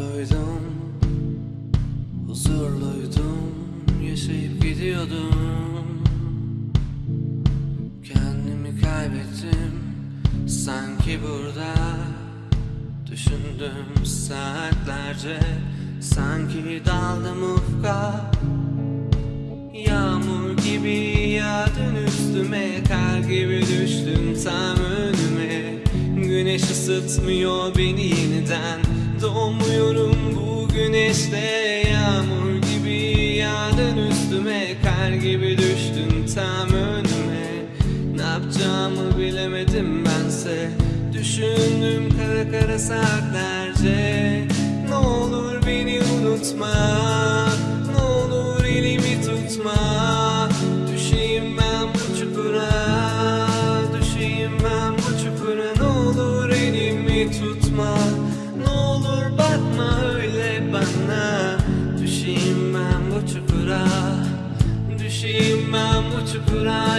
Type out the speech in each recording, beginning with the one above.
Huzurluydum Huzurluydum Yaşayıp gidiyordum. Kendimi kaybettim Sanki burada Düşündüm saatlerce. Sanki daldım ufka Yağmur gibi yağdın üstüme Kar gibi düştün tam önüme. Güneş ısıtmıyor beni yeniden. Doğmuyorum bu güneşte Yağmur gibi yağdın üstüme Kar gibi düştün tam önüme. Ne yapacağımı bilemedim bense Düşündüm kara kara saatlerce. Ne olur beni unutma Düşeyim ben bu çukura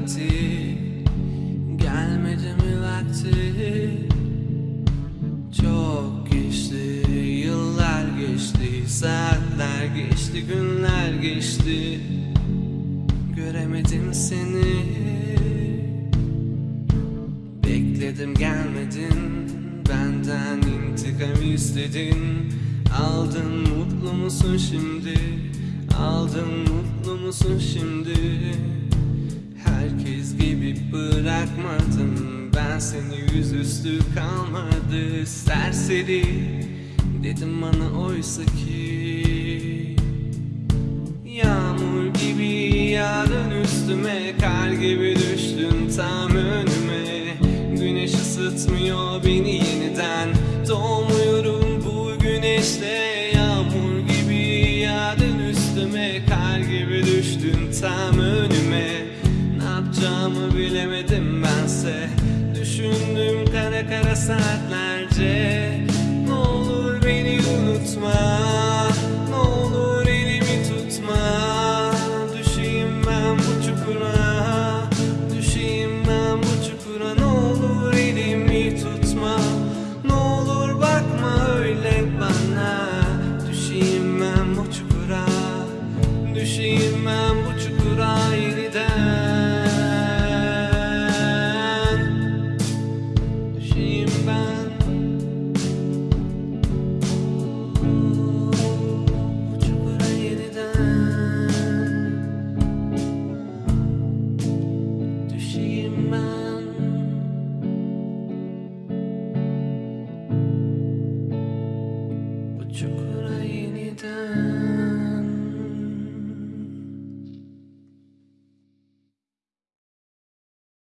vakti. Gelmedi mi vakti? Çok geçti Yıllar geçti Saatler geçti Günler geçti. Göremedim seni. Bekledim gelmedin. Benden intikam istedin. Aldın mutlu musun şimdi? Aldın mutlu musun şimdi bırakmadım. Ben seni yüzüstü kalmadı. Serseri Dedim bana oysa ki. Yağmur gibi yağdın üstüme Kar gibi düştün tam önüme. Güneş ısıtmıyor beni yeniden. Doğmuyorum bu güneşte. Yağmur gibi yağdın üstüme Kar gibi düştün tam kara saatlerce. Ne olur beni unutma